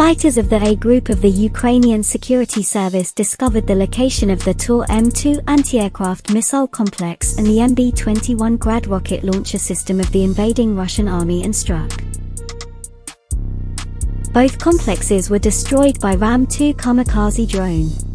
Fighters of the A Group of the Ukrainian Security Service discovered the location of the Tor M2 anti-aircraft missile complex and the MB-21 Grad rocket launcher system of the invading Russian army and struck. Both complexes were destroyed by Ram-2 kamikaze drone.